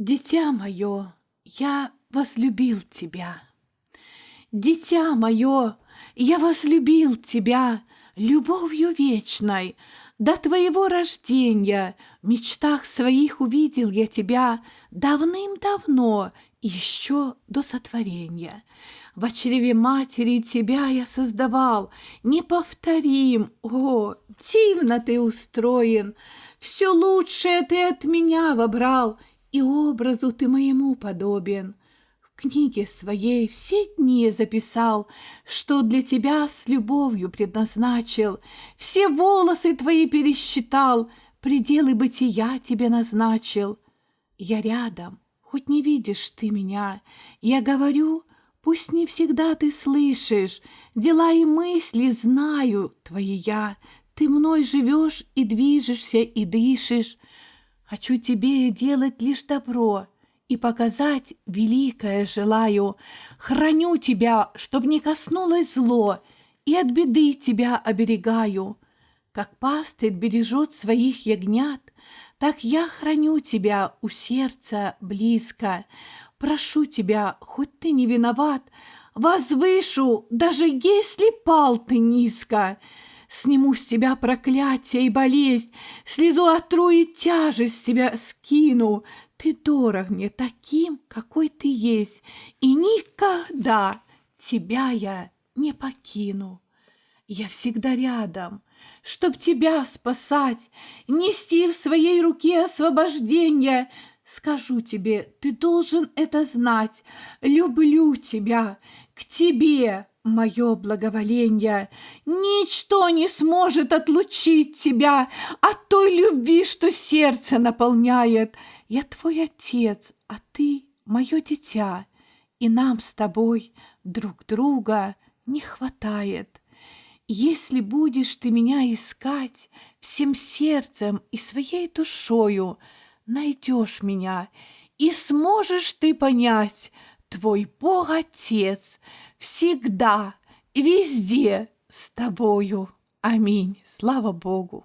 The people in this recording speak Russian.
Дитя мое, я возлюбил тебя. Дитя мое, я возлюбил тебя любовью вечной. До твоего рождения в мечтах своих увидел я тебя давным-давно, еще до сотворения. В чреве матери тебя я создавал, неповторим, о, дивно ты устроен, все лучшее ты от меня вобрал, и образу ты моему подобен. В книге своей все дни записал, что для тебя с любовью предназначил, все волосы твои пересчитал, пределы бытия тебе назначил. Я рядом, хоть не видишь ты меня, я говорю, пусть не всегда ты слышишь, дела и мысли знаю твои я, ты мной живешь и движешься и дышишь, Хочу тебе делать лишь добро и показать великое желаю. Храню тебя, чтоб не коснулось зло, и от беды тебя оберегаю. Как пастырь бережет своих ягнят, так я храню тебя у сердца близко. Прошу тебя, хоть ты не виноват, возвышу, даже если пал ты низко. Сниму с тебя проклятие и болезнь, Слезу отру и тяжесть с тебя скину. Ты дорог мне таким, какой ты есть, И никогда тебя я не покину. Я всегда рядом, чтоб тебя спасать, Нести в своей руке освобождение. Скажу тебе, ты должен это знать, Люблю тебя, к тебе мое благоволение. Ничто не сможет отлучить тебя от той любви, что сердце наполняет. Я твой отец, а ты мое дитя, и нам с тобой друг друга не хватает. Если будешь ты меня искать всем сердцем и своей душою, найдешь меня, и сможешь ты понять, твой Бог-Отец всегда и везде с тобою. Аминь. Слава Богу.